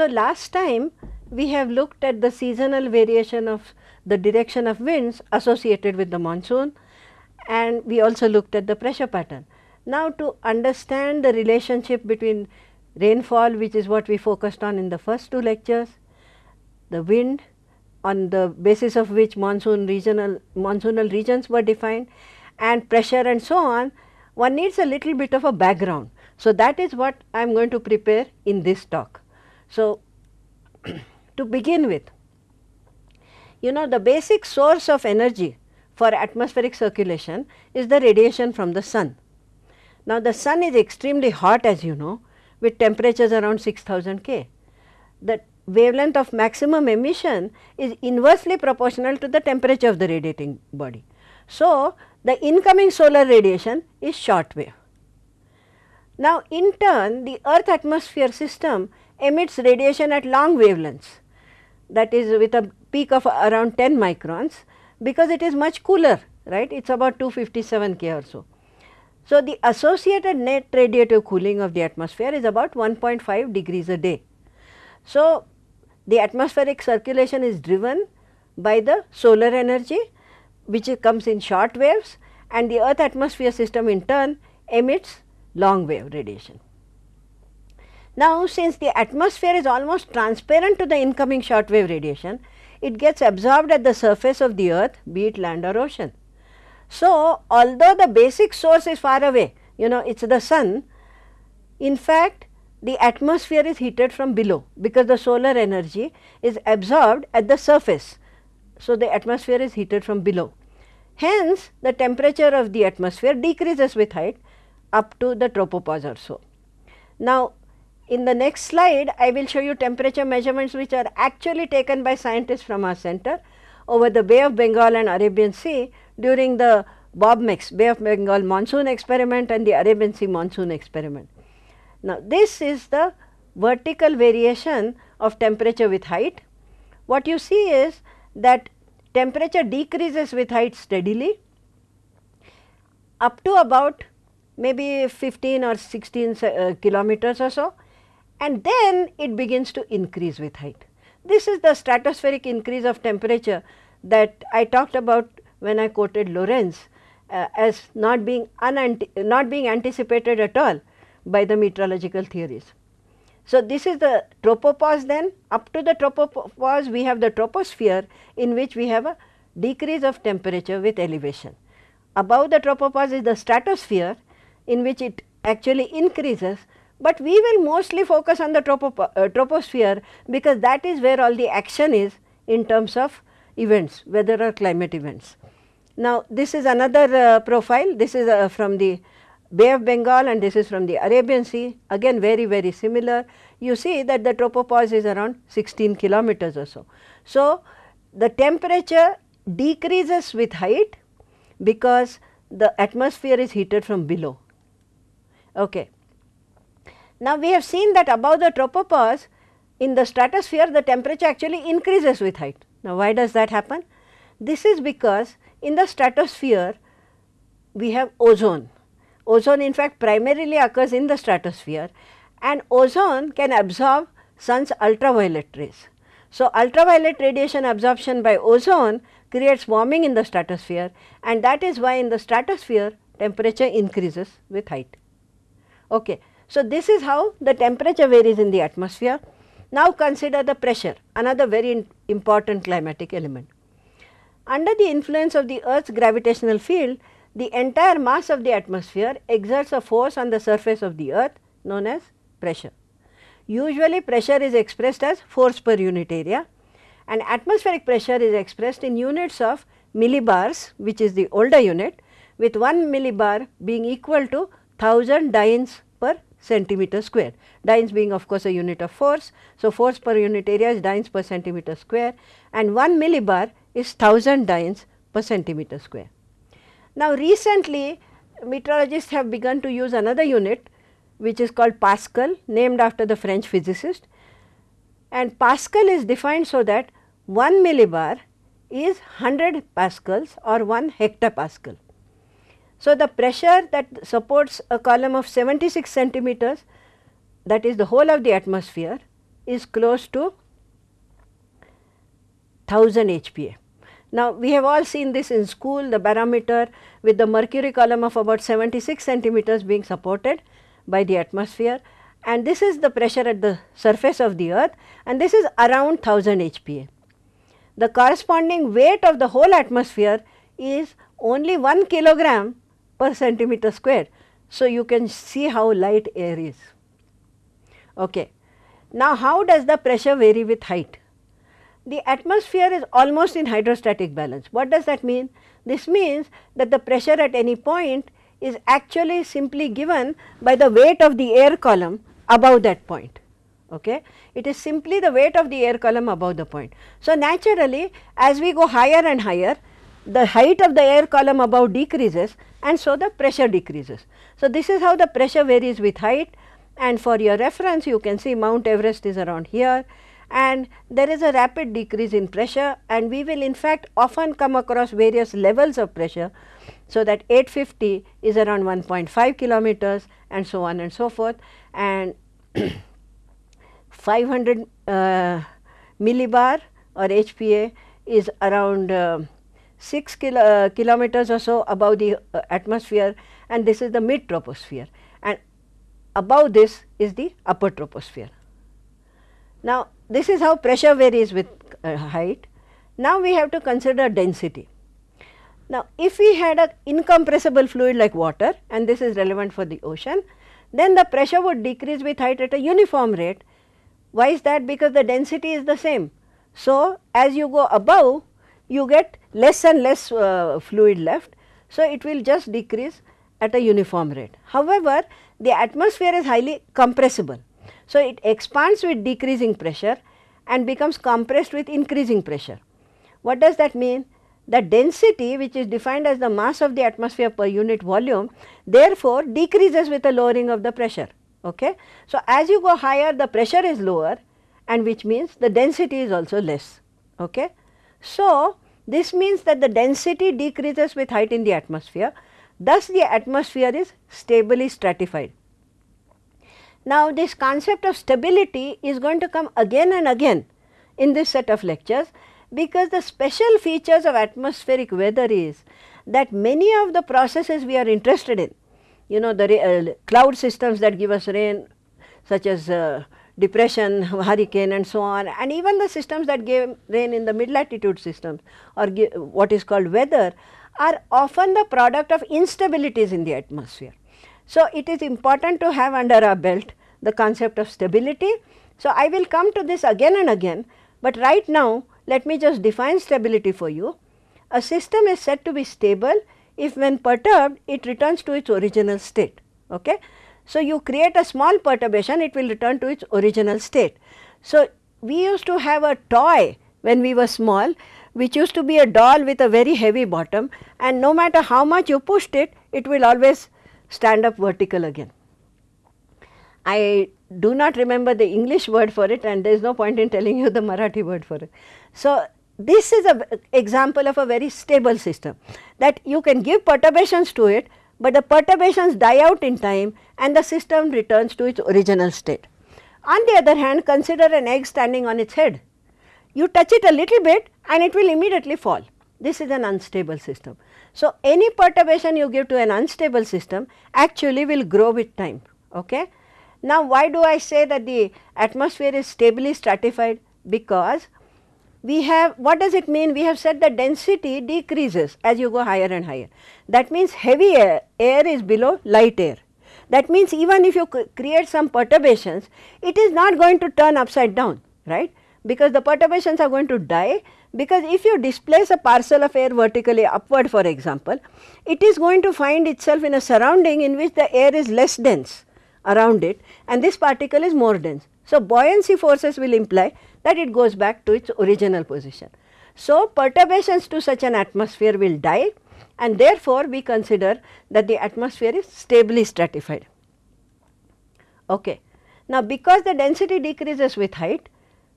So, last time we have looked at the seasonal variation of the direction of winds associated with the monsoon and we also looked at the pressure pattern. Now, to understand the relationship between rainfall which is what we focused on in the first two lectures, the wind on the basis of which monsoon regional monsoonal regions were defined and pressure and so on, one needs a little bit of a background. So, that is what I am going to prepare in this talk. So, to begin with, you know the basic source of energy for atmospheric circulation is the radiation from the sun. Now, the sun is extremely hot as you know with temperatures around 6000 K. The wavelength of maximum emission is inversely proportional to the temperature of the radiating body. So, the incoming solar radiation is short wave. Now, in turn the earth atmosphere system emits radiation at long wavelengths that is with a peak of around 10 microns because it is much cooler right it is about 257 K or so. So, the associated net radiative cooling of the atmosphere is about 1.5 degrees a day. So, the atmospheric circulation is driven by the solar energy which comes in short waves and the earth atmosphere system in turn emits long wave radiation. Now, since the atmosphere is almost transparent to the incoming short wave radiation, it gets absorbed at the surface of the earth be it land or ocean. So, although the basic source is far away, you know it is the sun, in fact the atmosphere is heated from below because the solar energy is absorbed at the surface. So, the atmosphere is heated from below. Hence, the temperature of the atmosphere decreases with height up to the tropopause or so. Now, in the next slide, I will show you temperature measurements which are actually taken by scientists from our center over the Bay of Bengal and Arabian Sea during the BOBMEX Bay of Bengal monsoon experiment and the Arabian Sea monsoon experiment. Now, this is the vertical variation of temperature with height. What you see is that temperature decreases with height steadily up to about maybe 15 or 16 uh, kilometers or so and then it begins to increase with height. This is the stratospheric increase of temperature that I talked about when I quoted Lorenz uh, as not being not being anticipated at all by the meteorological theories. So, this is the tropopause then up to the tropopause we have the troposphere in which we have a decrease of temperature with elevation. Above the tropopause is the stratosphere in which it actually increases, but we will mostly focus on the uh, troposphere because that is where all the action is in terms of events weather or climate events. Now, this is another uh, profile this is uh, from the Bay of Bengal and this is from the Arabian Sea again very very similar. You see that the tropopause is around 16 kilometers or so. So, the temperature decreases with height because the atmosphere is heated from below. Okay. Now, we have seen that above the tropopause in the stratosphere the temperature actually increases with height. Now, why does that happen? This is because in the stratosphere we have ozone Ozone in fact primarily occurs in the stratosphere and ozone can absorb sun's ultraviolet rays. So, ultraviolet radiation absorption by ozone creates warming in the stratosphere and that is why in the stratosphere temperature increases with height. Okay. So, this is how the temperature varies in the atmosphere. Now, consider the pressure another very important climatic element. Under the influence of the earth's gravitational field the entire mass of the atmosphere exerts a force on the surface of the earth known as pressure. Usually pressure is expressed as force per unit area and atmospheric pressure is expressed in units of millibars which is the older unit with 1 millibar being equal to 1000 dynes centimeter square, dynes being of course a unit of force. So, force per unit area is dynes per centimeter square and 1 millibar is 1000 dynes per centimeter square. Now, recently meteorologists have begun to use another unit which is called Pascal named after the French physicist and Pascal is defined so that 1 millibar is 100 pascals or 1 hectopascal. So, the pressure that supports a column of 76 centimeters that is the whole of the atmosphere is close to 1000 HPA. Now, we have all seen this in school the barometer with the mercury column of about 76 centimeters being supported by the atmosphere and this is the pressure at the surface of the earth and this is around 1000 HPA. The corresponding weight of the whole atmosphere is only 1 kilogram per centimeter square. So, you can see how light air is. Okay. Now, how does the pressure vary with height? The atmosphere is almost in hydrostatic balance. What does that mean? This means that the pressure at any point is actually simply given by the weight of the air column above that point. Okay. It is simply the weight of the air column above the point. So, naturally as we go higher and higher the height of the air column above decreases and so the pressure decreases. So, this is how the pressure varies with height and for your reference you can see Mount Everest is around here and there is a rapid decrease in pressure and we will in fact often come across various levels of pressure. So, that 850 is around 1.5 kilometers and so on and so forth and 500 uh, millibar or HPA is around uh, 6 kilo, uh, kilometers or so above the uh, atmosphere and this is the mid troposphere and above this is the upper troposphere. Now, this is how pressure varies with uh, height. Now, we have to consider density. Now, if we had an incompressible fluid like water and this is relevant for the ocean, then the pressure would decrease with height at a uniform rate. Why is that? Because the density is the same. So, as you go above, you get less and less uh, fluid left. So, it will just decrease at a uniform rate. However, the atmosphere is highly compressible. So, it expands with decreasing pressure and becomes compressed with increasing pressure. What does that mean? The density which is defined as the mass of the atmosphere per unit volume therefore, decreases with the lowering of the pressure. Okay? So, as you go higher the pressure is lower and which means the density is also less. Okay? So, this means that the density decreases with height in the atmosphere thus the atmosphere is stably stratified. Now, this concept of stability is going to come again and again in this set of lectures, because the special features of atmospheric weather is that many of the processes we are interested in, you know the uh, cloud systems that give us rain such as uh, depression, hurricane and so on and even the systems that give rain in the mid latitude systems or what is called weather are often the product of instabilities in the atmosphere. So, it is important to have under our belt the concept of stability. So, I will come to this again and again, but right now let me just define stability for you. A system is said to be stable if when perturbed it returns to its original state. Okay? So, you create a small perturbation it will return to its original state. So, we used to have a toy when we were small which used to be a doll with a very heavy bottom and no matter how much you pushed it, it will always stand up vertical again. I do not remember the English word for it and there is no point in telling you the Marathi word for it. So, this is an example of a very stable system that you can give perturbations to it, but the perturbations die out in time and the system returns to its original state. On the other hand, consider an egg standing on its head. You touch it a little bit and it will immediately fall. This is an unstable system. So, any perturbation you give to an unstable system actually will grow with time. Okay? Now, why do I say that the atmosphere is stably stratified? Because we have what does it mean? We have said that density decreases as you go higher and higher. That means heavy air, air is below light air. That means even if you create some perturbations, it is not going to turn upside down, right? Because the perturbations are going to die because if you displace a parcel of air vertically upward for example, it is going to find itself in a surrounding in which the air is less dense around it and this particle is more dense. So, buoyancy forces will imply that it goes back to its original position. So, perturbations to such an atmosphere will die and therefore, we consider that the atmosphere is stably stratified. Okay. Now, because the density decreases with height,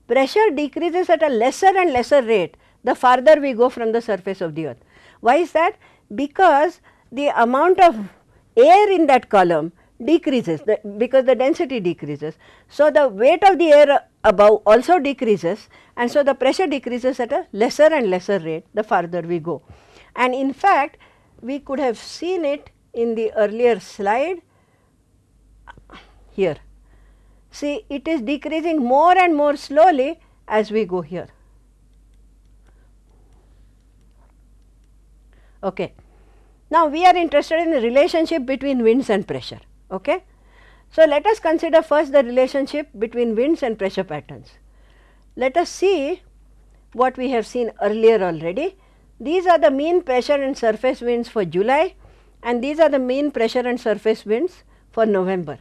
pressure decreases at a lesser and lesser rate the farther we go from the surface of the earth. Why is that? Because the amount of air in that column decreases the, because the density decreases. So, the weight of the air above also decreases and so the pressure decreases at a lesser and lesser rate the farther we go. And in fact, we could have seen it in the earlier slide here. See it is decreasing more and more slowly as we go here. Okay. Now, we are interested in the relationship between winds and pressure. Okay. So, let us consider first the relationship between winds and pressure patterns. Let us see what we have seen earlier already. These are the mean pressure and surface winds for July and these are the mean pressure and surface winds for November.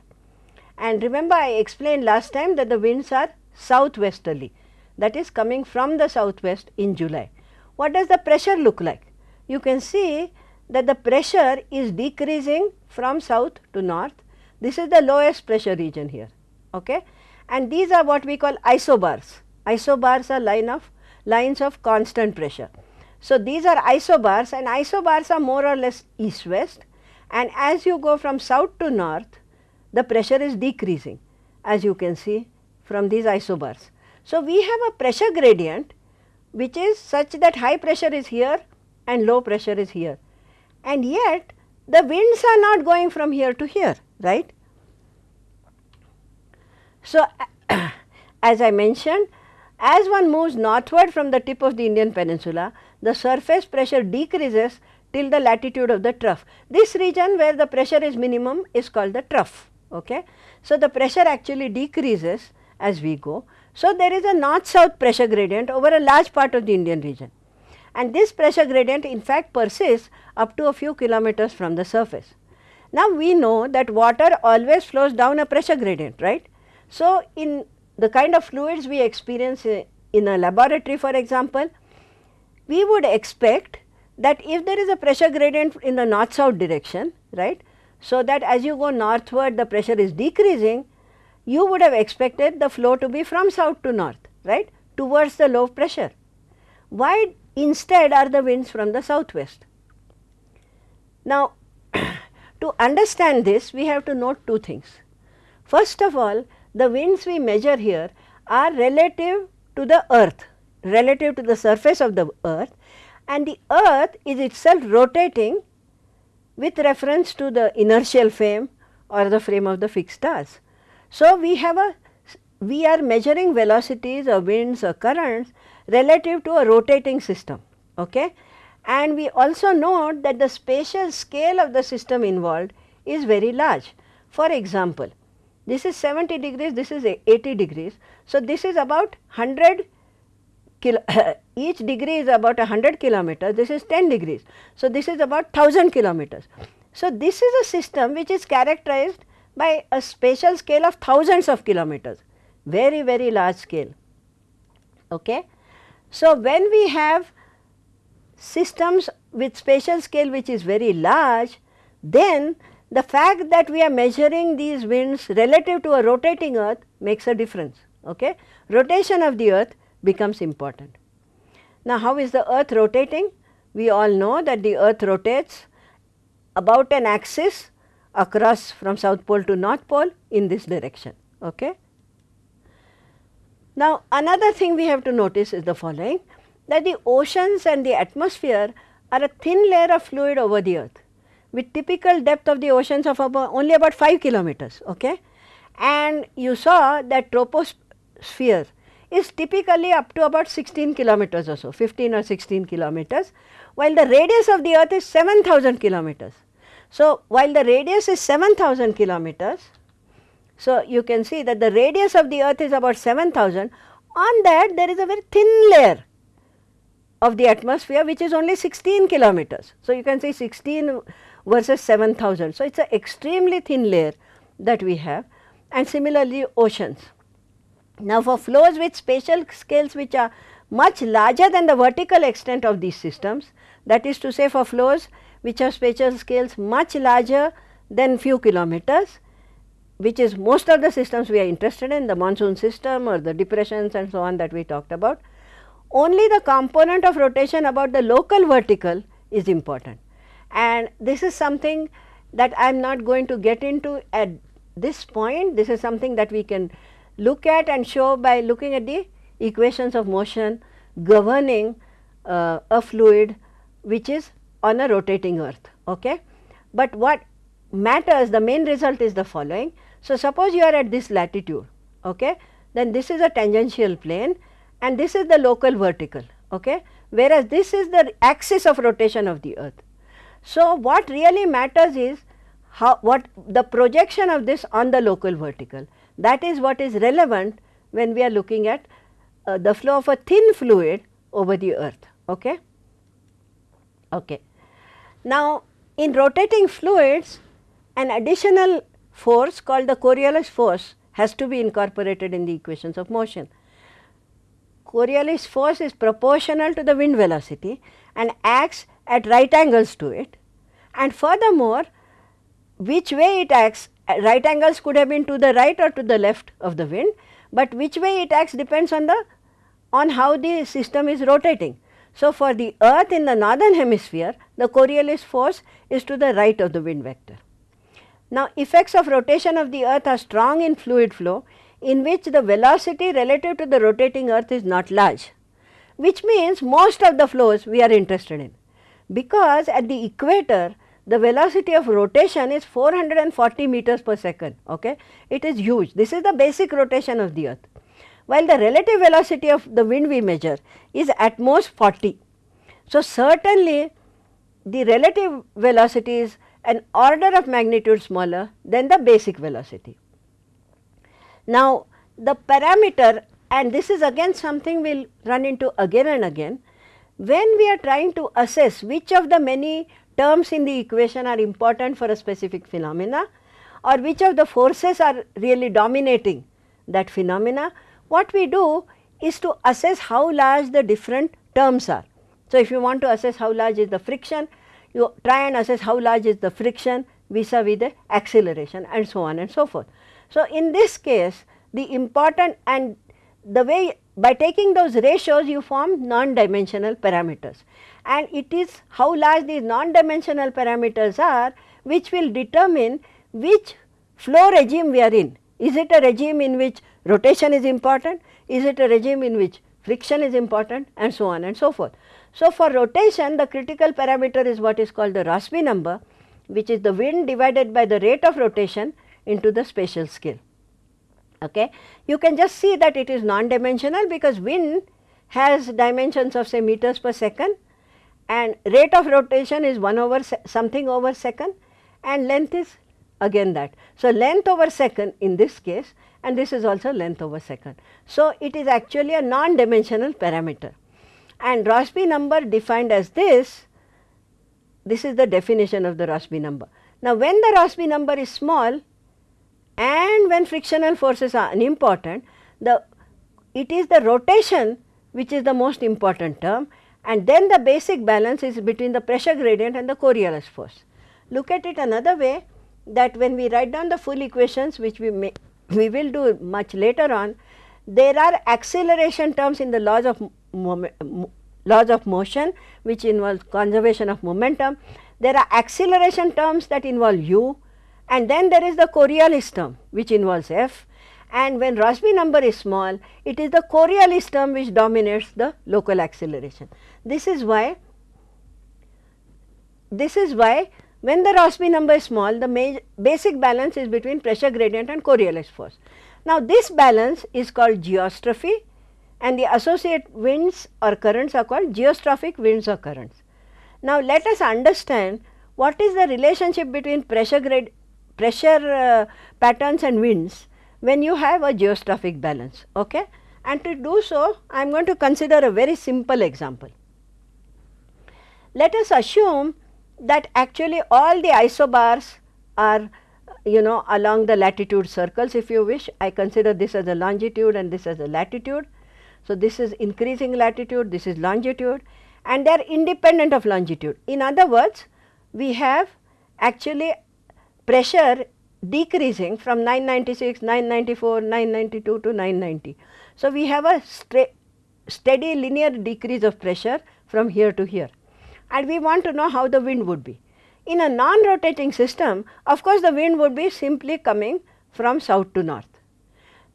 And remember I explained last time that the winds are southwesterly that is coming from the southwest in July. What does the pressure look like? You can see that the pressure is decreasing from south to north. This is the lowest pressure region here. Okay? And these are what we call isobars. Isobars are line of lines of constant pressure. So, these are isobars and isobars are more or less east west and as you go from south to north the pressure is decreasing as you can see from these isobars. So, we have a pressure gradient which is such that high pressure is here and low pressure is here and yet the winds are not going from here to here right. So, as I mentioned as one moves northward from the tip of the Indian peninsula, the surface pressure decreases till the latitude of the trough. This region where the pressure is minimum is called the trough. Okay? So, the pressure actually decreases as we go. So, there is a north south pressure gradient over a large part of the Indian region and this pressure gradient in fact persists up to a few kilometers from the surface. Now, we know that water always flows down a pressure gradient right. So, in the kind of fluids we experience in a laboratory for example, we would expect that if there is a pressure gradient in the north south direction right. So, that as you go northward the pressure is decreasing you would have expected the flow to be from south to north right towards the low pressure. Why instead are the winds from the southwest? Now, to understand this we have to note two things. First of all the winds we measure here are relative to the earth, relative to the surface of the earth and the earth is itself rotating with reference to the inertial frame or the frame of the fixed stars. So, we have a we are measuring velocities or winds or currents relative to a rotating system. Okay? And we also note that the spatial scale of the system involved is very large. For example, this is 70 degrees, this is 80 degrees. So, this is about 100 kilo, each degree is about 100 kilometers, this is 10 degrees. So, this is about 1000 kilometers. So, this is a system which is characterized by a spatial scale of thousands of kilometers, very very large scale. Okay. So, when we have systems with spatial scale which is very large, then the fact that we are measuring these winds relative to a rotating earth makes a difference. Okay? Rotation of the earth becomes important. Now, how is the earth rotating? We all know that the earth rotates about an axis across from south pole to north pole in this direction. Okay? Now, another thing we have to notice is the following that the oceans and the atmosphere are a thin layer of fluid over the earth with typical depth of the oceans of about only about 5 kilometers. Okay? And you saw that troposphere is typically up to about 16 kilometers or so, 15 or 16 kilometers, while the radius of the earth is 7000 kilometers. So, while the radius is 7000 kilometers, so you can see that the radius of the earth is about 7000, on that there is a very thin layer of the atmosphere which is only 16 kilometers. So, you can say 16 versus 7000. So, it is an extremely thin layer that we have and similarly oceans. Now, for flows with spatial scales which are much larger than the vertical extent of these systems that is to say for flows which have spatial scales much larger than few kilometers which is most of the systems we are interested in the monsoon system or the depressions and so on that we talked about. Only the component of rotation about the local vertical is important and this is something that I am not going to get into at this point. This is something that we can look at and show by looking at the equations of motion governing uh, a fluid which is on a rotating earth. Okay? But what matters the main result is the following. So, suppose you are at this latitude okay? then this is a tangential plane and this is the local vertical okay? whereas this is the axis of rotation of the earth. So, what really matters is how what the projection of this on the local vertical that is what is relevant when we are looking at uh, the flow of a thin fluid over the earth. Okay? Okay. Now, in rotating fluids an additional force called the Coriolis force has to be incorporated in the equations of motion. Coriolis force is proportional to the wind velocity and acts at right angles to it and furthermore which way it acts Uh, right angles could have been to the right or to the left of the wind, but which way it acts depends on the on how the system is rotating. So, for the earth in the northern hemisphere the Coriolis force is to the right of the wind vector. Now, effects of rotation of the earth are strong in fluid flow in which the velocity relative to the rotating earth is not large, which means most of the flows we are interested in. Because at the equator the velocity of rotation is 440 meters per second, okay? it is huge. This is the basic rotation of the earth, while the relative velocity of the wind we measure is at most 40. So, certainly the relative velocity is an order of magnitude smaller than the basic velocity. Now, the parameter and this is again something we will run into again and again, when we are trying to assess which of the many terms in the equation are important for a specific phenomena or which of the forces are really dominating that phenomena, what we do is to assess how large the different terms are. So, if you want to assess how large is the friction, you try and assess how large is the friction vis-a-vis -vis the acceleration and so on and so forth. So, in this case the important and the way by taking those ratios you form non-dimensional parameters and it is how large these non-dimensional parameters are which will determine which flow regime we are in. Is it a regime in which rotation is important? Is it a regime in which friction is important and so on and so forth. So, for rotation the critical parameter is what is called the Rossby number which is the wind divided by the rate of rotation into the spatial scale. Okay. You can just see that it is non-dimensional because wind has dimensions of say meters per second and rate of rotation is 1 over something over second and length is again that. So, length over second in this case and this is also length over second. So, it is actually a non-dimensional parameter and Rossby number defined as this, this is the definition of the Rossby number. Now, when the Rossby number is small and when frictional forces are unimportant, the it is the rotation which is the most important term and then the basic balance is between the pressure gradient and the Coriolis force. Look at it another way that when we write down the full equations which we may we will do much later on, there are acceleration terms in the laws of laws of motion which involve conservation of momentum. There are acceleration terms that involve u and then there is the Coriolis term which involves f and when Rossby number is small it is the Coriolis term which dominates the local acceleration. This is why this is why when the Rossby number is small the basic balance is between pressure gradient and Coriolis force. Now, this balance is called geostrophy and the associate winds or currents are called geostrophic winds or currents. Now, let us understand what is the relationship between pressure grade pressure uh, patterns and winds when you have a geostrophic balance. Okay? And to do so, I am going to consider a very simple example. Let us assume that actually all the isobars are you know along the latitude circles if you wish. I consider this as a longitude and this as a latitude. So, this is increasing latitude, this is longitude and they are independent of longitude. In other words, we have actually pressure decreasing from 996, 994, 992 to 990. So, we have a steady linear decrease of pressure from here to here and we want to know how the wind would be. In a non-rotating system, of course, the wind would be simply coming from south to north.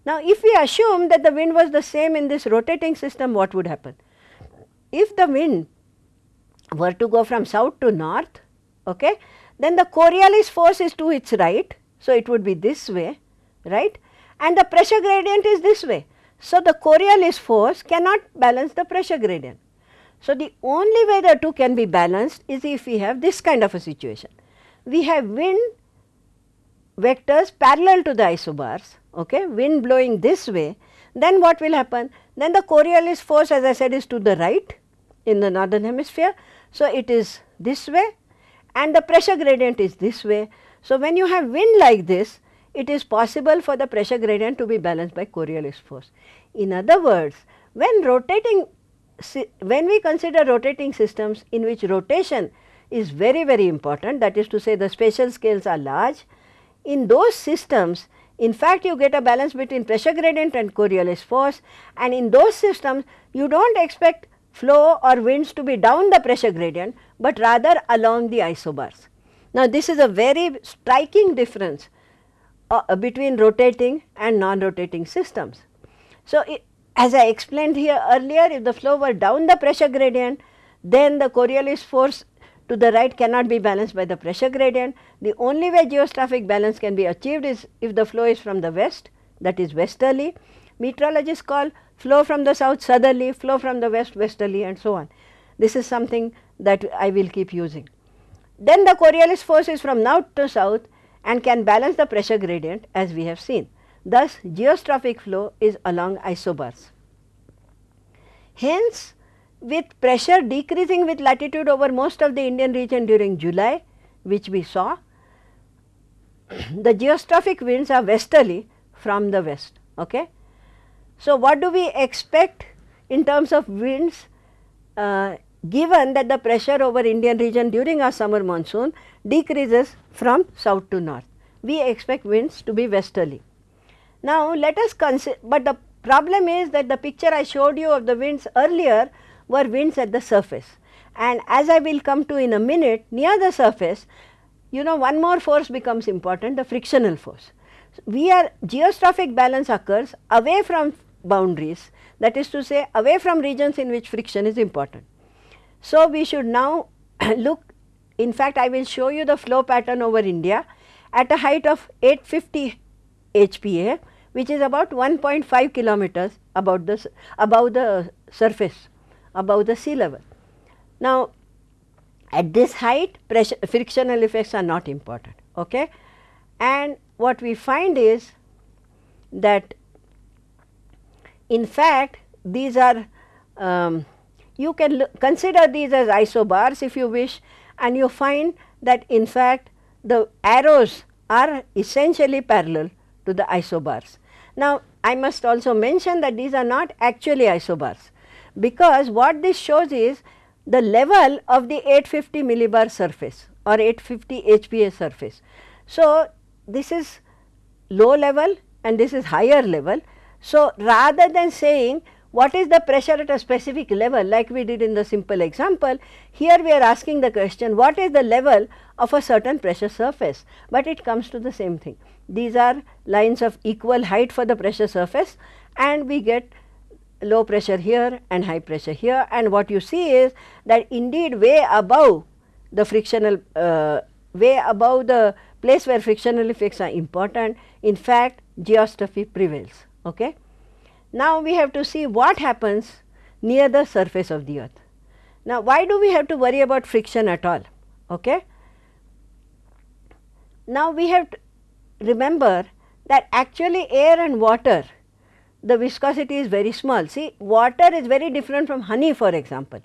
Now, if we assume that the wind was the same in this rotating system, what would happen? If the wind were to go from south to north, okay, then the Coriolis force is to its right. So, it would be this way, right, and the pressure gradient is this way. So, the Coriolis force cannot balance the pressure gradient. So, the only way the two can be balanced is if we have this kind of a situation. We have wind vectors parallel to the isobars, okay, wind blowing this way, then what will happen? Then the Coriolis force as I said is to the right in the northern hemisphere. So, it is this way and the pressure gradient is this way. So, when you have wind like this, it is possible for the pressure gradient to be balanced by Coriolis force. In other words, when rotating, when we consider rotating systems in which rotation is very very important that is to say the spatial scales are large, in those systems in fact you get a balance between pressure gradient and Coriolis force and in those systems you do not expect flow or winds to be down the pressure gradient, but rather along the isobars. Now, this is a very striking difference uh, between rotating and non-rotating systems. So, it, as I explained here earlier, if the flow were down the pressure gradient, then the Coriolis force to the right cannot be balanced by the pressure gradient. The only way geostrophic balance can be achieved is if the flow is from the west that is westerly. Meteorologists call flow from the south southerly, flow from the west westerly and so on. This is something that I will keep using. Then the Coriolis force is from north to south and can balance the pressure gradient as we have seen. Thus, geostrophic flow is along isobars. Hence, with pressure decreasing with latitude over most of the Indian region during July, which we saw, the geostrophic winds are westerly from the west. Okay? So, what do we expect in terms of winds uh, given that the pressure over Indian region during our summer monsoon decreases from south to north. We expect winds to be westerly. Now, let us consider, but the problem is that the picture I showed you of the winds earlier were winds at the surface and as I will come to in a minute near the surface, you know one more force becomes important the frictional force. We are geostrophic balance occurs away from boundaries that is to say away from regions in which friction is important. So, we should now look in fact I will show you the flow pattern over India at a height of 850 HPA which is about 1.5 kilometers about the above the surface above the sea level. Now, at this height pressure frictional effects are not important okay and what we find is that in fact, these are um, you can consider these as isobars if you wish and you find that in fact the arrows are essentially parallel to the isobars. Now, I must also mention that these are not actually isobars because what this shows is the level of the 850 millibar surface or 850 HPA surface. So, this is low level and this is higher level so, rather than saying what is the pressure at a specific level like we did in the simple example, here we are asking the question what is the level of a certain pressure surface, but it comes to the same thing. These are lines of equal height for the pressure surface and we get low pressure here and high pressure here and what you see is that indeed way above the frictional uh, way above the place where frictional effects are important in fact geostrophy prevails. Okay. Now, we have to see what happens near the surface of the earth. Now, why do we have to worry about friction at all? Okay. Now, we have to remember that actually air and water the viscosity is very small. See water is very different from honey for example,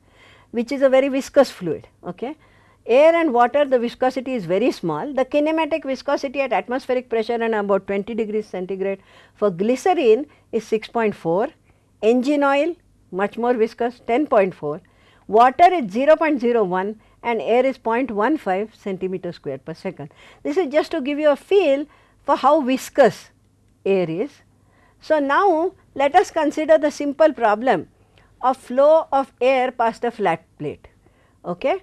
which is a very viscous fluid. Okay air and water the viscosity is very small. The kinematic viscosity at atmospheric pressure and about 20 degrees centigrade for glycerine is 6.4, engine oil much more viscous 10.4, water is 0.01 and air is 0.15 centimeter square per second. This is just to give you a feel for how viscous air is. So, now let us consider the simple problem of flow of air past a flat plate. Okay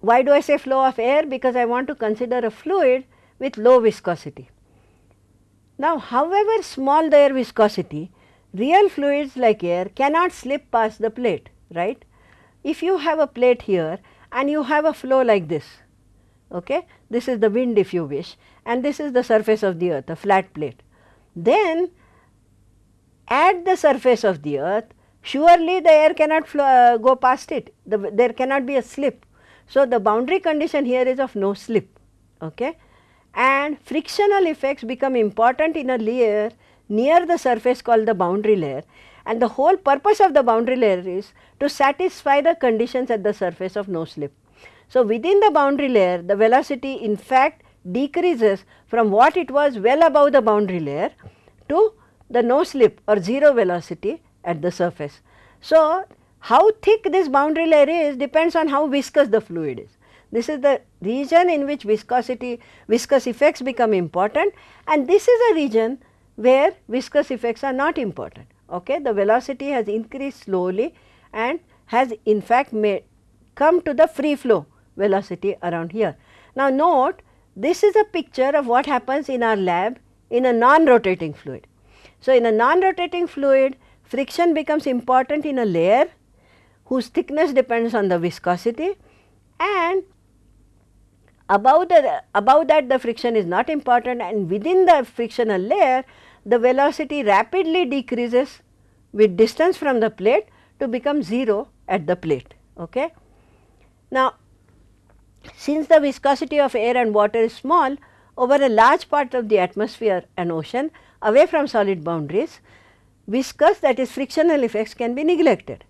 why do I say flow of air? Because I want to consider a fluid with low viscosity. Now, however small the air viscosity, real fluids like air cannot slip past the plate, right. If you have a plate here and you have a flow like this, okay, this is the wind if you wish and this is the surface of the earth, a flat plate. Then at the surface of the earth, surely the air cannot flow, uh, go past it, the, there cannot be a slip. So, the boundary condition here is of no slip. Okay? And frictional effects become important in a layer near the surface called the boundary layer and the whole purpose of the boundary layer is to satisfy the conditions at the surface of no slip. So, within the boundary layer the velocity in fact decreases from what it was well above the boundary layer to the no slip or 0 velocity at the surface. So, how thick this boundary layer is depends on how viscous the fluid is. This is the region in which viscosity, viscous effects become important and this is a region where viscous effects are not important. Okay? The velocity has increased slowly and has in fact made come to the free flow velocity around here. Now, note this is a picture of what happens in our lab in a non-rotating fluid. So, in a non-rotating fluid friction becomes important in a layer whose thickness depends on the viscosity and above the above that the friction is not important and within the frictional layer the velocity rapidly decreases with distance from the plate to become 0 at the plate. Okay. Now, since the viscosity of air and water is small over a large part of the atmosphere and ocean away from solid boundaries, viscous that is frictional effects can be neglected.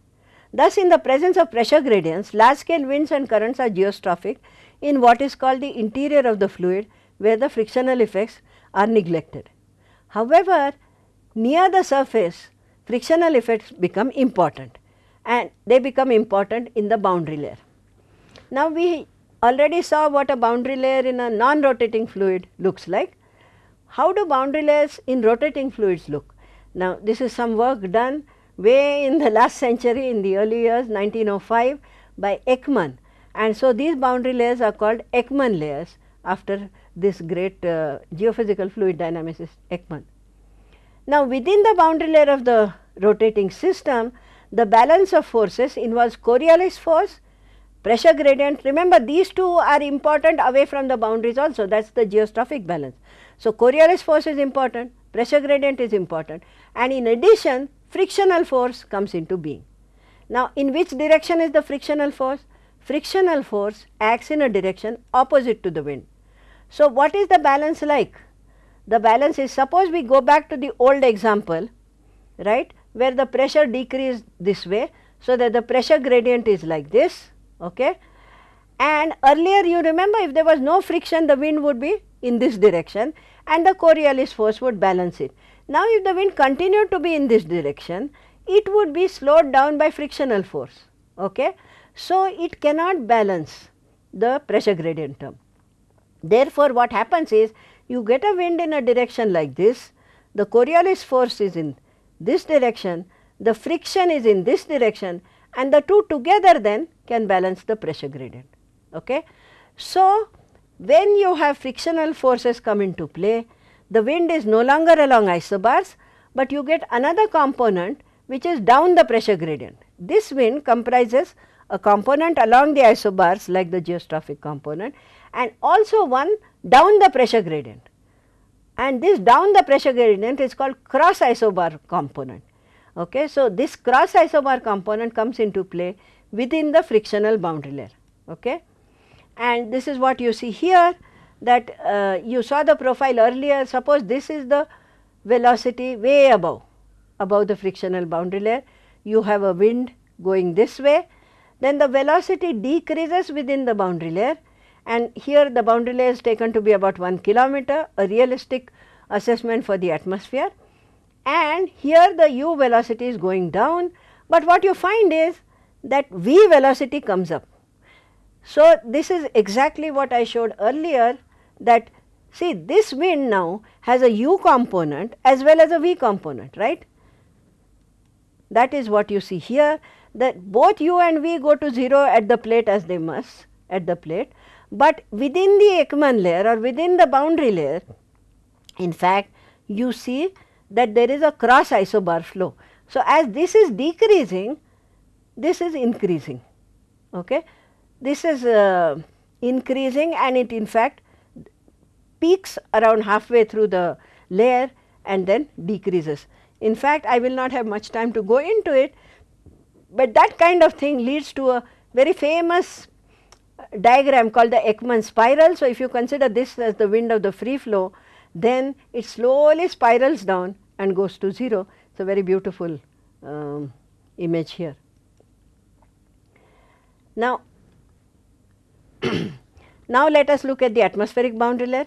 Thus, in the presence of pressure gradients, large scale winds and currents are geostrophic in what is called the interior of the fluid where the frictional effects are neglected. However, near the surface frictional effects become important and they become important in the boundary layer. Now, we already saw what a boundary layer in a non-rotating fluid looks like. How do boundary layers in rotating fluids look? Now, this is some work done way in the last century in the early years 1905 by Ekman and so these boundary layers are called Ekman layers after this great uh, geophysical fluid dynamicist Ekman. Now, within the boundary layer of the rotating system, the balance of forces involves Coriolis force, pressure gradient. Remember these two are important away from the boundaries also that is the geostrophic balance. So, Coriolis force is important, pressure gradient is important and in addition frictional force comes into being. Now, in which direction is the frictional force? Frictional force acts in a direction opposite to the wind. So, what is the balance like? The balance is suppose we go back to the old example, right, where the pressure decreased this way. So, that the pressure gradient is like this, okay. And earlier you remember if there was no friction the wind would be in this direction and the Coriolis force would balance it. Now, if the wind continued to be in this direction, it would be slowed down by frictional force. Okay? So, it cannot balance the pressure gradient term. Therefore, what happens is you get a wind in a direction like this, the Coriolis force is in this direction, the friction is in this direction and the two together then can balance the pressure gradient. Okay? So, when you have frictional forces come into play, the wind is no longer along isobars, but you get another component which is down the pressure gradient. This wind comprises a component along the isobars like the geostrophic component and also one down the pressure gradient. And this down the pressure gradient is called cross isobar component. Okay. So, this cross isobar component comes into play within the frictional boundary layer. Okay. And this is what you see here that uh, you saw the profile earlier suppose this is the velocity way above above the frictional boundary layer you have a wind going this way then the velocity decreases within the boundary layer and here the boundary layer is taken to be about 1 kilometer a realistic assessment for the atmosphere and here the u velocity is going down but what you find is that v velocity comes up. So, this is exactly what I showed earlier that see this wind now has a u component as well as a v component right. That is what you see here that both u and v go to 0 at the plate as they must at the plate, but within the Ekman layer or within the boundary layer in fact you see that there is a cross isobar flow. So, as this is decreasing this is increasing. Okay. This is uh, increasing and it in fact peaks around halfway through the layer and then decreases. In fact, I will not have much time to go into it, but that kind of thing leads to a very famous diagram called the Ekman spiral. So, if you consider this as the wind of the free flow, then it slowly spirals down and goes to 0. It is a very beautiful um, image here. Now, now let us look at the atmospheric boundary layer.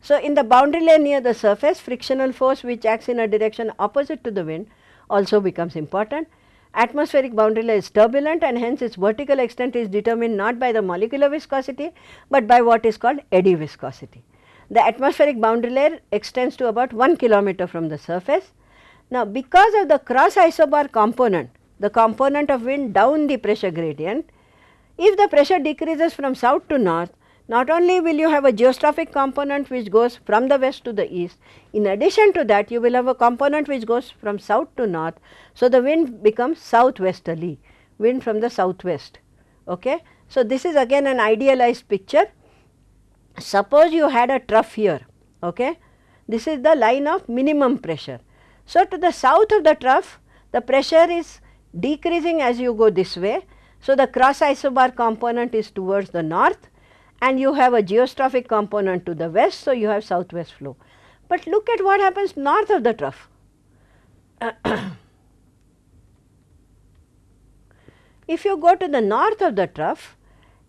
So, in the boundary layer near the surface frictional force which acts in a direction opposite to the wind also becomes important. Atmospheric boundary layer is turbulent and hence its vertical extent is determined not by the molecular viscosity, but by what is called eddy viscosity. The atmospheric boundary layer extends to about 1 kilometer from the surface. Now, because of the cross isobar component, the component of wind down the pressure gradient, if the pressure decreases from south to north, not only will you have a geostrophic component which goes from the west to the east, in addition to that you will have a component which goes from south to north. So, the wind becomes southwesterly, wind from the southwest. Okay. So, this is again an idealized picture. Suppose you had a trough here, okay. this is the line of minimum pressure. So, to the south of the trough the pressure is decreasing as you go this way so, the cross isobar component is towards the north and you have a geostrophic component to the west. So, you have southwest flow. But look at what happens north of the trough. if you go to the north of the trough,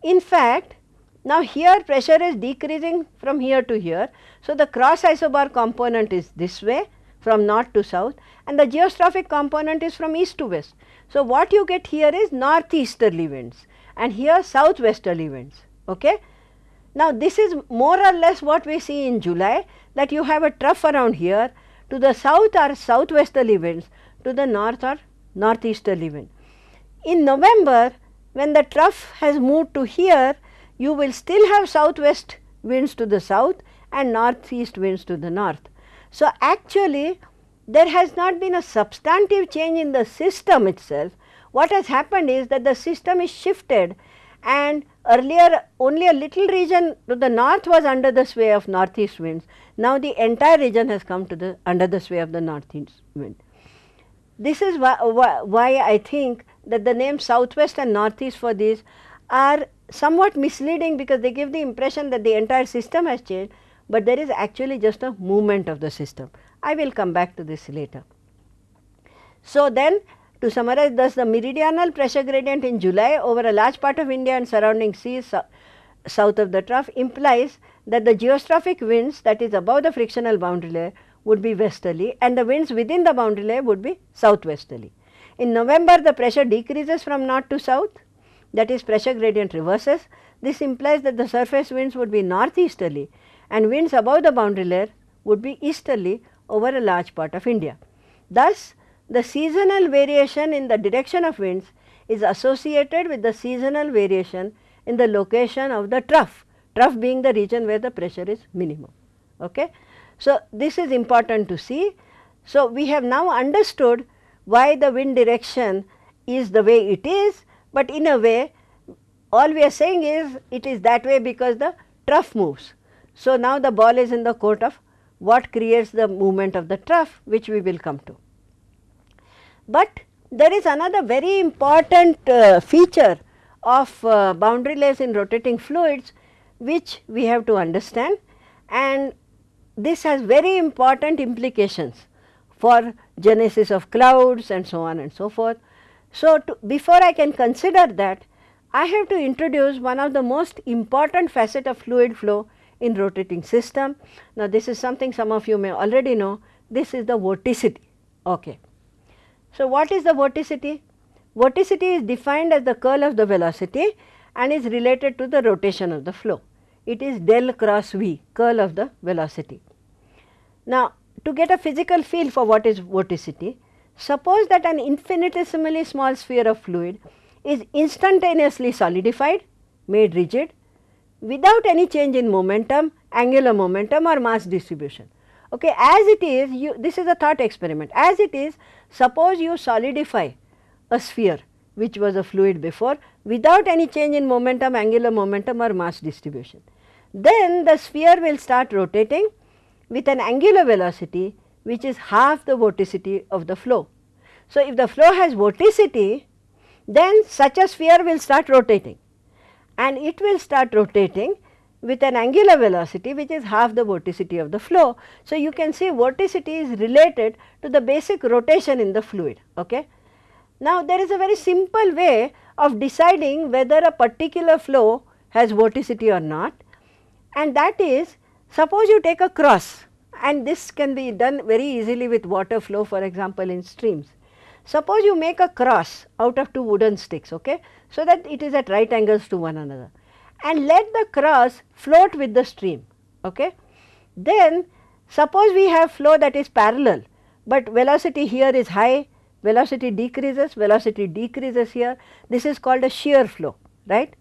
in fact, now here pressure is decreasing from here to here. So, the cross isobar component is this way from north to south and the geostrophic component is from east to west. So, what you get here is northeasterly winds and here southwesterly winds. Okay? Now, this is more or less what we see in July that you have a trough around here to the south are southwesterly winds to the north are northeasterly wind. In November when the trough has moved to here you will still have southwest winds to the south and northeast winds to the north. So, actually there has not been a substantive change in the system itself. What has happened is that the system is shifted and earlier only a little region to the north was under the sway of northeast winds. Now, the entire region has come to the under the sway of the northeast wind. This is why, why I think that the name southwest and northeast for these are somewhat misleading because they give the impression that the entire system has changed, but there is actually just a movement of the system. I will come back to this later. So, then to summarize thus the meridional pressure gradient in July over a large part of India and surrounding seas south of the trough implies that the geostrophic winds that is above the frictional boundary layer would be westerly and the winds within the boundary layer would be southwesterly. In November the pressure decreases from north to south that is pressure gradient reverses. This implies that the surface winds would be northeasterly and winds above the boundary layer would be easterly over a large part of India. Thus, the seasonal variation in the direction of winds is associated with the seasonal variation in the location of the trough, trough being the region where the pressure is minimum. Okay. So, this is important to see. So, we have now understood why the wind direction is the way it is, but in a way all we are saying is it is that way because the trough moves. So, now the ball is in the court of what creates the movement of the trough which we will come to. But there is another very important uh, feature of uh, boundary layers in rotating fluids which we have to understand and this has very important implications for genesis of clouds and so on and so forth. So, to, before I can consider that I have to introduce one of the most important facet of fluid flow in rotating system. Now, this is something some of you may already know, this is the vorticity. Okay. So, what is the vorticity? Vorticity is defined as the curl of the velocity and is related to the rotation of the flow. It is del cross V, curl of the velocity. Now, to get a physical feel for what is vorticity, suppose that an infinitesimally small sphere of fluid is instantaneously solidified, made rigid without any change in momentum, angular momentum or mass distribution. Okay, as it is, you, this is a thought experiment. As it is, suppose you solidify a sphere which was a fluid before without any change in momentum, angular momentum or mass distribution. Then the sphere will start rotating with an angular velocity which is half the vorticity of the flow. So, if the flow has vorticity, then such a sphere will start rotating and it will start rotating with an angular velocity which is half the vorticity of the flow. So, you can see vorticity is related to the basic rotation in the fluid. Okay. Now, there is a very simple way of deciding whether a particular flow has vorticity or not and that is suppose you take a cross and this can be done very easily with water flow for example in streams. Suppose you make a cross out of two wooden sticks okay, so that it is at right angles to one another and let the cross float with the stream. Okay. Then suppose we have flow that is parallel, but velocity here is high, velocity decreases, velocity decreases here, this is called a shear flow, right.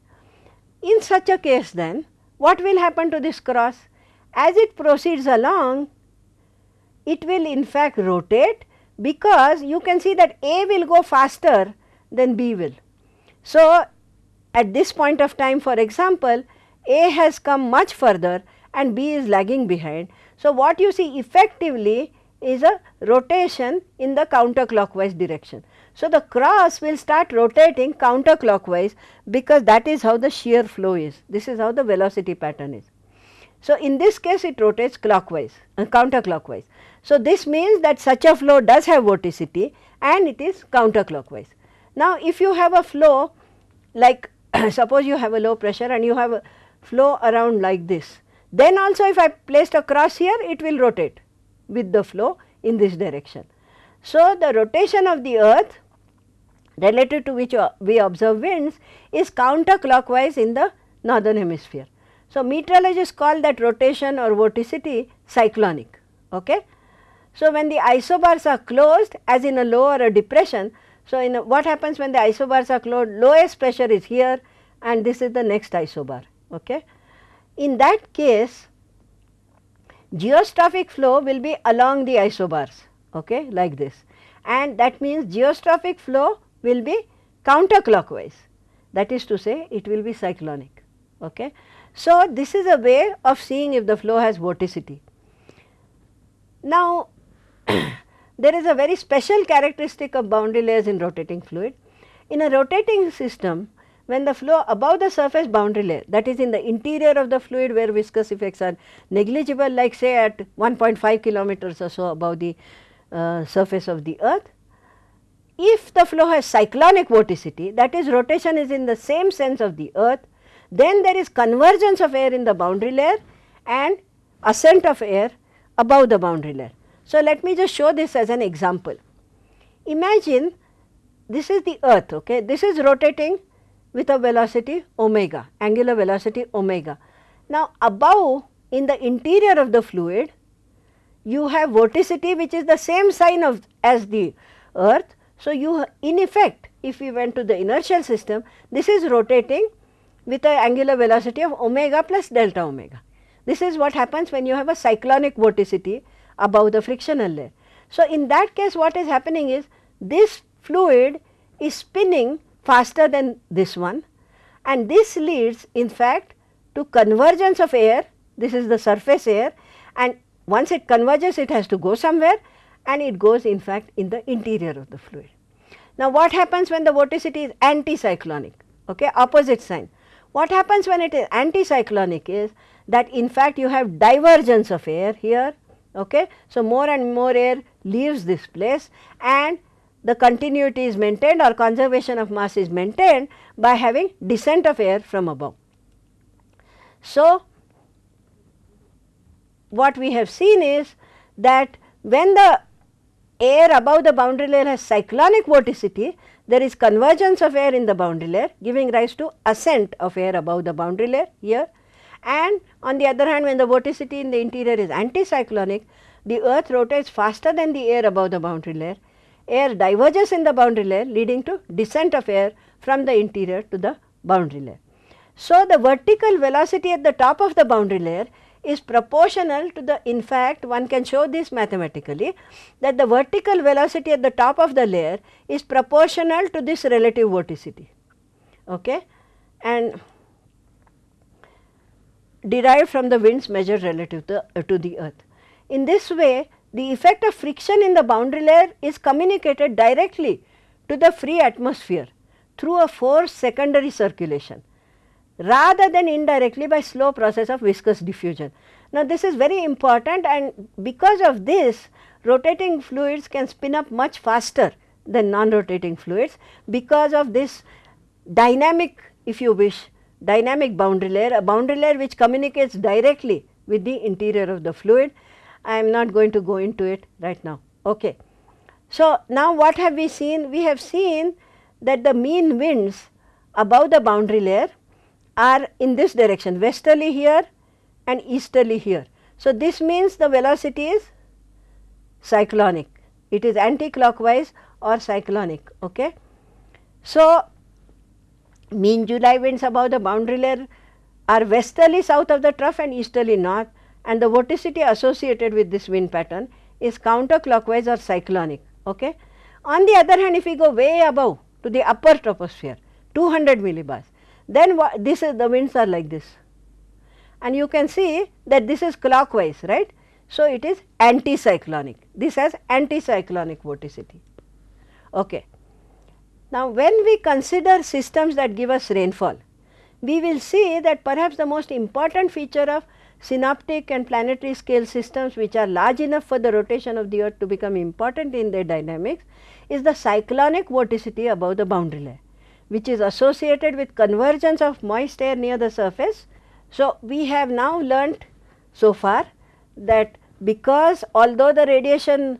In such a case then, what will happen to this cross? As it proceeds along, it will in fact rotate because you can see that A will go faster than B will. So, at this point of time for example, A has come much further and B is lagging behind. So, what you see effectively is a rotation in the counterclockwise direction. So, the cross will start rotating counterclockwise because that is how the shear flow is. This is how the velocity pattern is. So, in this case it rotates clockwise and uh, counterclockwise. So, this means that such a flow does have vorticity and it is counterclockwise. Now, if you have a flow like suppose you have a low pressure and you have a flow around like this, then also if I placed a cross here it will rotate with the flow in this direction. So, the rotation of the earth relative to which uh, we observe winds is counterclockwise in the northern hemisphere. So, meteorologists call that rotation or vorticity cyclonic. Okay? So, when the isobars are closed as in a low or a depression, so in what happens when the isobars are closed, lowest pressure is here and this is the next isobar. Okay? In that case, geostrophic flow will be along the isobars okay, like this and that means geostrophic flow will be counterclockwise that is to say it will be cyclonic. Okay. So, this is a way of seeing if the flow has vorticity. Now, there is a very special characteristic of boundary layers in rotating fluid. In a rotating system, when the flow above the surface boundary layer that is in the interior of the fluid where viscous effects are negligible like say at 1.5 kilometers or so above the uh, surface of the earth. If the flow has cyclonic vorticity that is rotation is in the same sense of the earth then there is convergence of air in the boundary layer and ascent of air above the boundary layer. So, let me just show this as an example. Imagine this is the earth, okay. this is rotating with a velocity omega, angular velocity omega. Now, above in the interior of the fluid, you have vorticity which is the same sign of as the earth. So, you in effect if we went to the inertial system, this is rotating with an angular velocity of omega plus delta omega. This is what happens when you have a cyclonic vorticity above the frictional layer. So, in that case what is happening is this fluid is spinning faster than this one and this leads in fact to convergence of air, this is the surface air and once it converges it has to go somewhere and it goes in fact in the interior of the fluid. Now, what happens when the vorticity is anticyclonic, okay, opposite sign. What happens when it is anticyclonic is that in fact you have divergence of air here, okay. So, more and more air leaves this place and the continuity is maintained or conservation of mass is maintained by having descent of air from above. So, what we have seen is that when the air above the boundary layer has cyclonic vorticity, there is convergence of air in the boundary layer giving rise to ascent of air above the boundary layer here and on the other hand when the vorticity in the interior is anticyclonic, the earth rotates faster than the air above the boundary layer. Air diverges in the boundary layer leading to descent of air from the interior to the boundary layer. So, the vertical velocity at the top of the boundary layer is proportional to the in fact one can show this mathematically that the vertical velocity at the top of the layer is proportional to this relative vorticity. Okay? And derived from the winds measured relative to, uh, to the earth. In this way the effect of friction in the boundary layer is communicated directly to the free atmosphere through a forced secondary circulation rather than indirectly by slow process of viscous diffusion. Now, this is very important and because of this rotating fluids can spin up much faster than non-rotating fluids because of this dynamic if you wish dynamic boundary layer, a boundary layer which communicates directly with the interior of the fluid. I am not going to go into it right now. Okay. So, now what have we seen? We have seen that the mean winds above the boundary layer are in this direction westerly here and easterly here. So, this means the velocity is cyclonic, it is anti-clockwise or cyclonic. Okay. So, mean July winds above the boundary layer are westerly south of the trough and easterly north and the vorticity associated with this wind pattern is counterclockwise or cyclonic. Okay. On the other hand, if we go way above to the upper troposphere 200 millibars, then this is the winds are like this and you can see that this is clockwise right. So, it is anticyclonic this has anticyclonic vorticity. Okay. Now, when we consider systems that give us rainfall, we will see that perhaps the most important feature of synoptic and planetary scale systems which are large enough for the rotation of the earth to become important in their dynamics is the cyclonic vorticity above the boundary layer which is associated with convergence of moist air near the surface. So, we have now learnt so far that because although the radiation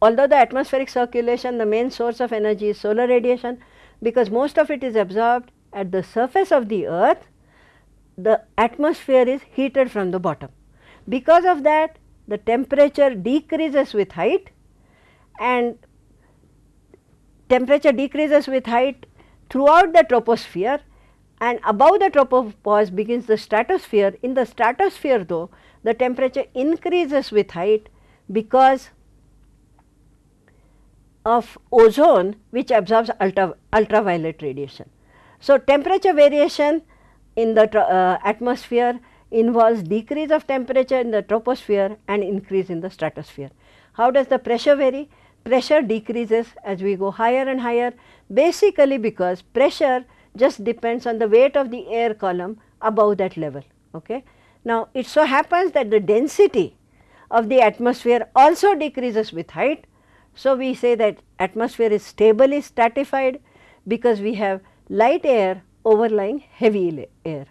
although the atmospheric circulation the main source of energy is solar radiation because most of it is absorbed at the surface of the earth the atmosphere is heated from the bottom. Because of that the temperature decreases with height and temperature decreases with height throughout the troposphere and above the tropopause begins the stratosphere. In the stratosphere though the temperature increases with height because of ozone which absorbs ultra, ultraviolet radiation. So, temperature variation in the uh, atmosphere involves decrease of temperature in the troposphere and increase in the stratosphere. How does the pressure vary? Pressure decreases as we go higher and higher basically because pressure just depends on the weight of the air column above that level. Okay. Now, it so happens that the density of the atmosphere also decreases with height so, we say that atmosphere is stably stratified because we have light air overlying heavy air.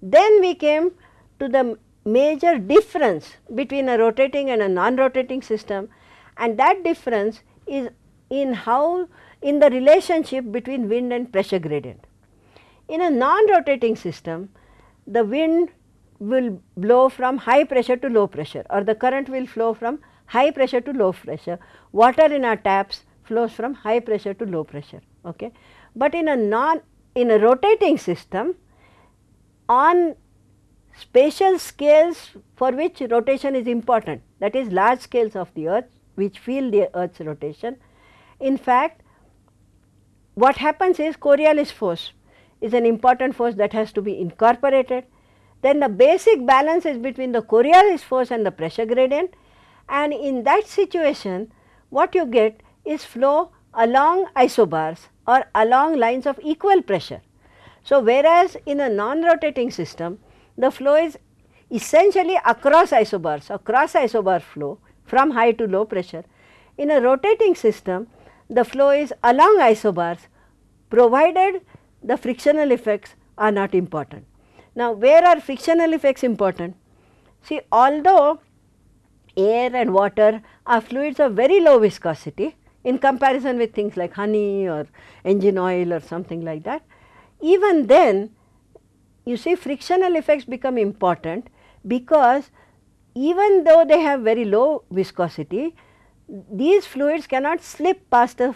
Then we came to the major difference between a rotating and a non-rotating system and that difference is in how in the relationship between wind and pressure gradient. In a non-rotating system, the wind will blow from high pressure to low pressure or the current will flow from high pressure to low pressure. Water in our taps flows from high pressure to low pressure. Okay. But in a non in a rotating system on spatial scales for which rotation is important that is large scales of the earth which feel the earth's rotation. In fact, what happens is Coriolis force is an important force that has to be incorporated. Then the basic balance is between the Coriolis force and the pressure gradient and in that situation what you get is flow along isobars or along lines of equal pressure. So, whereas in a non-rotating system the flow is essentially across isobars, across isobar flow from high to low pressure. In a rotating system the flow is along isobars provided the frictional effects are not important. Now, where are frictional effects important? See although air and water are fluids of very low viscosity in comparison with things like honey or engine oil or something like that. Even then you see frictional effects become important because even though they have very low viscosity, these fluids cannot slip past the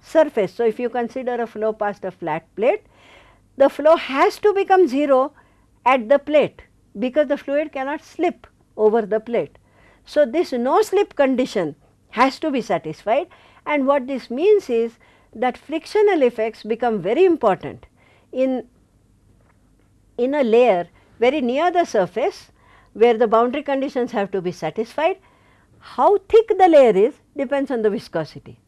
surface. So, if you consider a flow past a flat plate, the flow has to become 0 at the plate because the fluid cannot slip over the plate. So, this no slip condition has to be satisfied and what this means is that frictional effects become very important in, in a layer very near the surface where the boundary conditions have to be satisfied. How thick the layer is depends on the viscosity.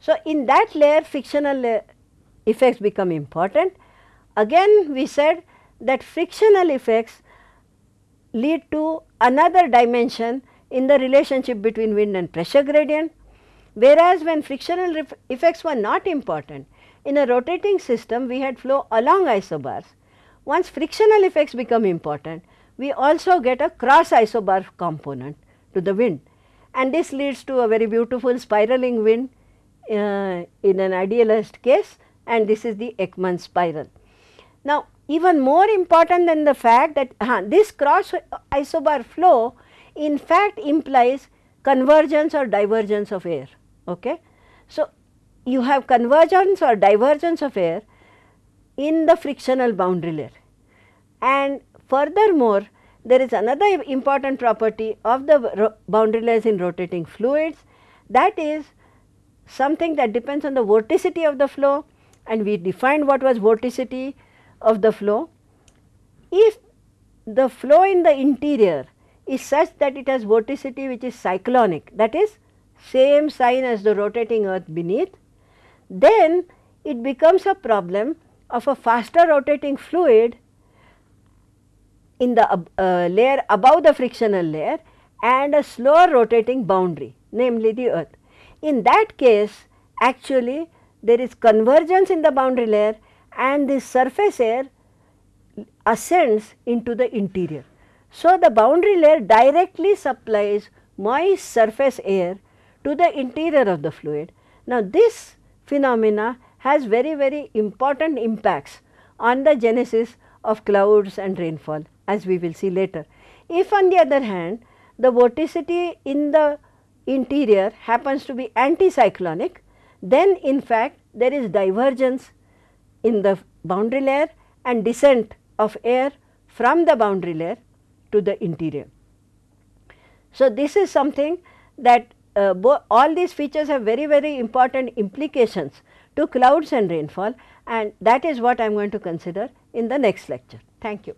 So, in that layer frictional uh, effects become important. Again we said that frictional effects lead to another dimension in the relationship between wind and pressure gradient. Whereas, when frictional effects were not important, in a rotating system we had flow along isobars. Once frictional effects become important, we also get a cross isobar component to the wind and this leads to a very beautiful spiraling wind uh, in an idealized case and this is the Ekman spiral. Now, even more important than the fact that uh, this cross isobar flow in fact implies convergence or divergence of air. Okay? So, you have convergence or divergence of air in the frictional boundary layer and furthermore there is another important property of the boundary layers in rotating fluids that is something that depends on the vorticity of the flow and we defined what was vorticity of the flow. If the flow in the interior is such that it has vorticity which is cyclonic that is same sign as the rotating earth beneath, then it becomes a problem of a faster rotating fluid in the uh, layer above the frictional layer and a slower rotating boundary namely the earth. In that case actually there is convergence in the boundary layer and this surface air ascends into the interior. So, the boundary layer directly supplies moist surface air to the interior of the fluid. Now, this phenomena has very very important impacts on the genesis of clouds and rainfall as we will see later. If on the other hand the vorticity in the interior happens to be anticyclonic, then in fact there is divergence in the boundary layer and descent of air from the boundary layer to the interior. So, this is something that uh, all these features have very very important implications to clouds and rainfall and that is what I am going to consider in the next lecture. Thank you.